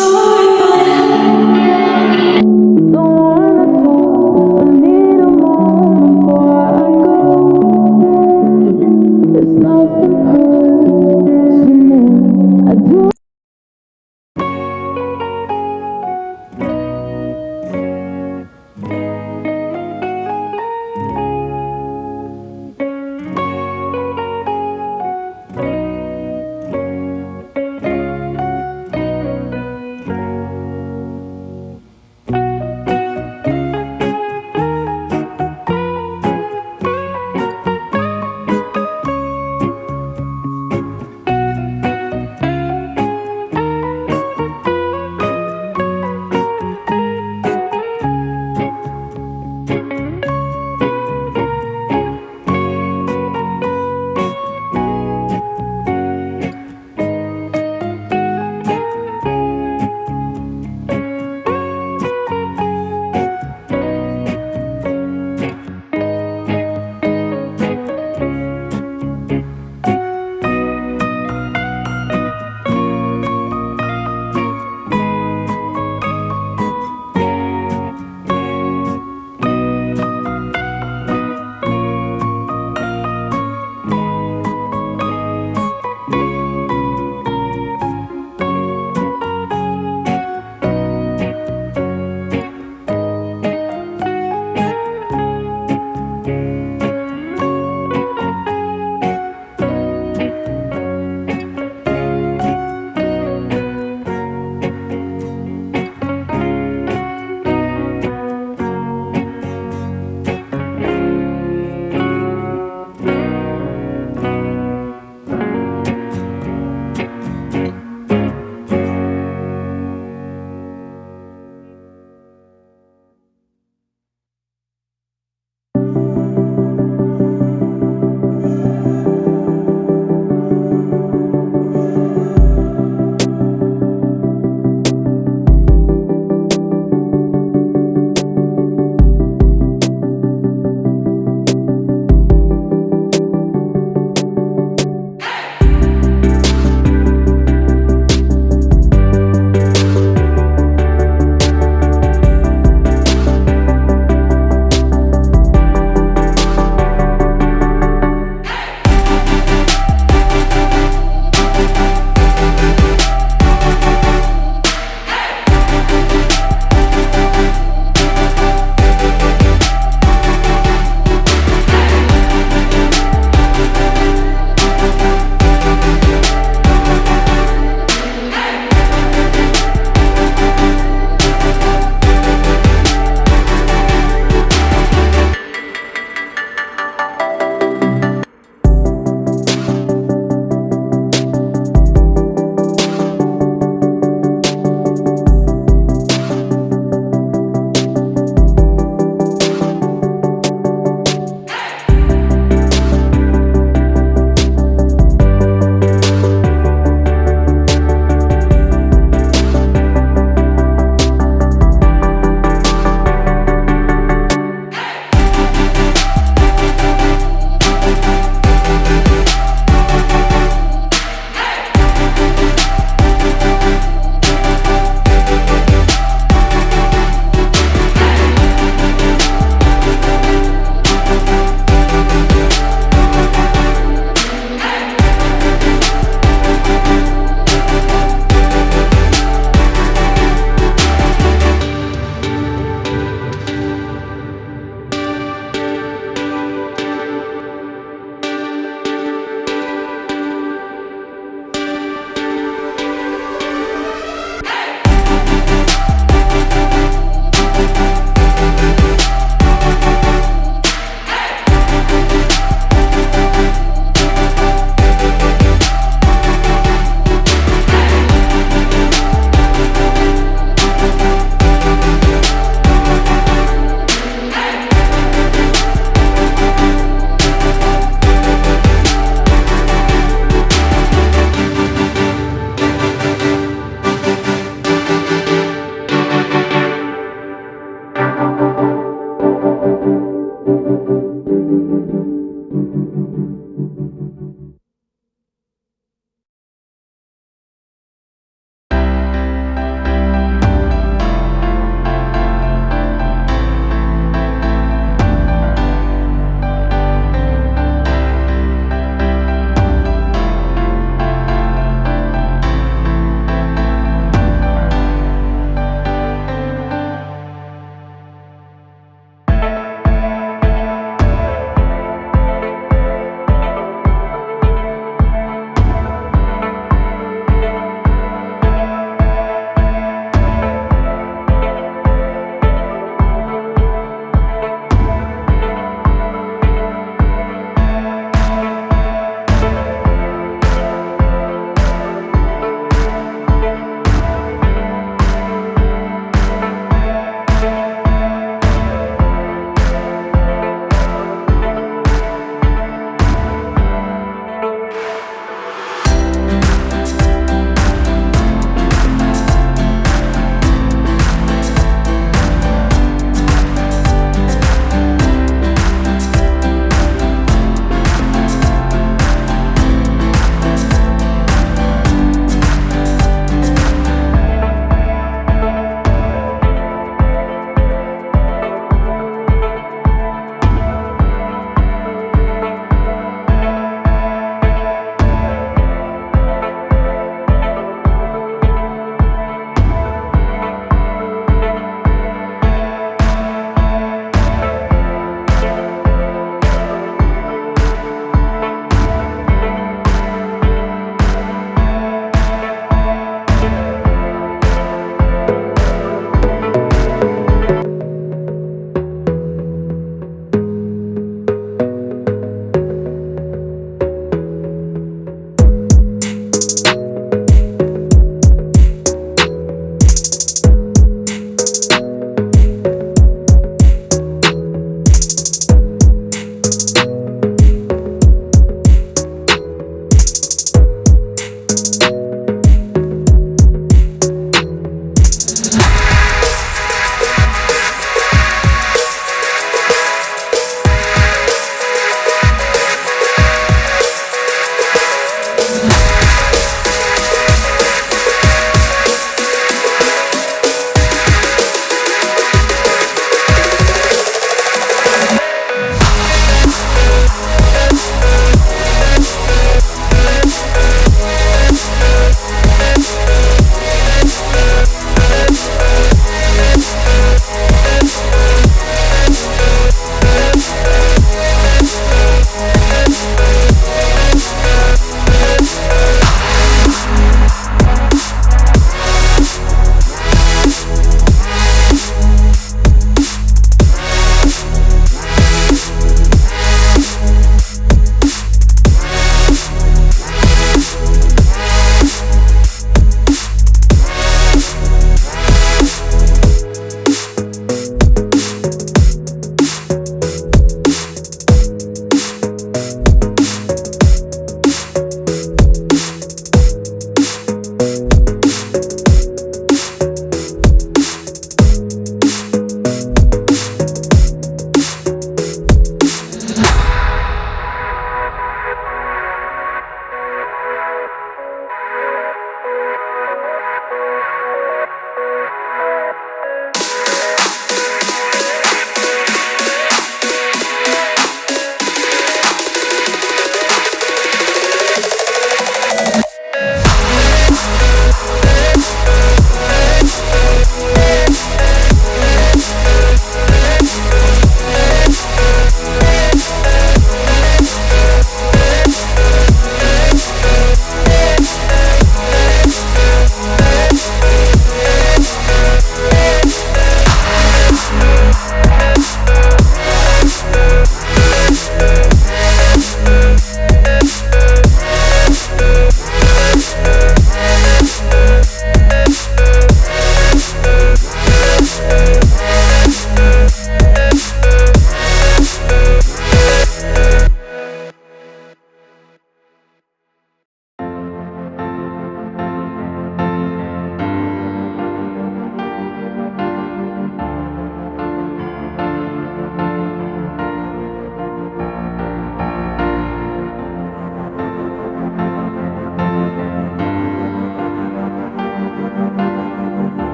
So